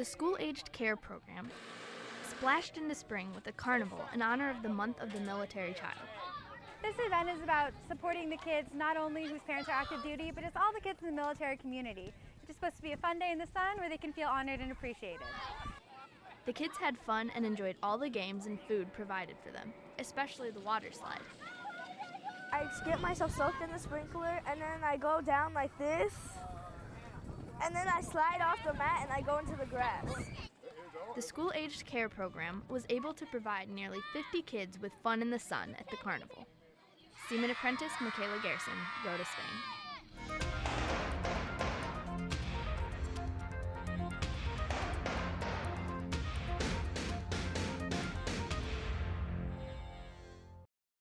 The School Aged Care Program splashed into spring with a carnival in honor of the month of the military child. This event is about supporting the kids, not only whose parents are active duty, but it's all the kids in the military community. It's just supposed to be a fun day in the sun where they can feel honored and appreciated. The kids had fun and enjoyed all the games and food provided for them, especially the water slide. I get myself soaked in the sprinkler and then I go down like this. And then I slide off the mat and I go into the grass. The School Aged Care Program was able to provide nearly 50 kids with fun in the sun at the carnival. Seaman apprentice Michaela Rhode of Spain.